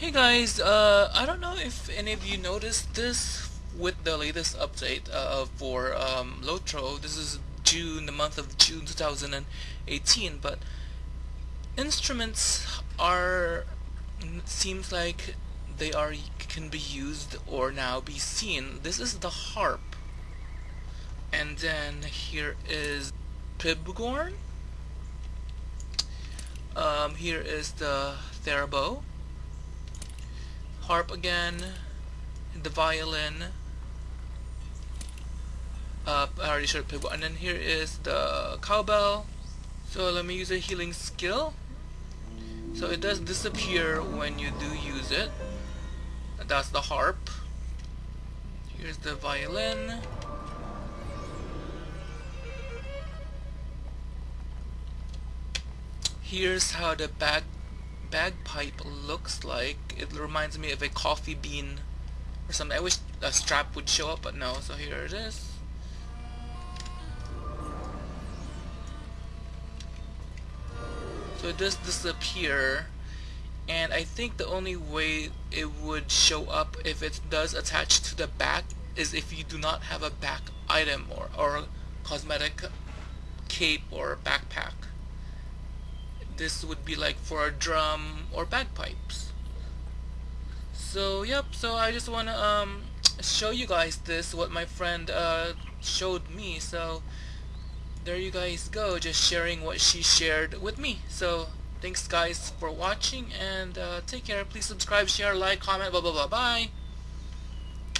Hey guys, uh, I don't know if any of you noticed this with the latest update uh, for um, Lotro. This is June, the month of June 2018, but instruments are seems like they are can be used or now be seen. This is the harp, and then here is Pibgorn. Um, here is the theorbo harp again, the violin, uh, I already showed pivot, and then here is the cowbell. So let me use a healing skill. So it does disappear when you do use it. That's the harp. Here's the violin. Here's how the bag bagpipe looks like. It reminds me of a coffee bean or something. I wish a strap would show up, but no. So here it is. So it does disappear and I think the only way it would show up if it does attach to the back is if you do not have a back item or, or cosmetic cape or backpack this would be like for a drum or bagpipes. So yep so I just want to um, show you guys this what my friend uh, showed me. So there you guys go just sharing what she shared with me. So thanks guys for watching and uh, take care. Please subscribe share like comment blah blah blah. Bye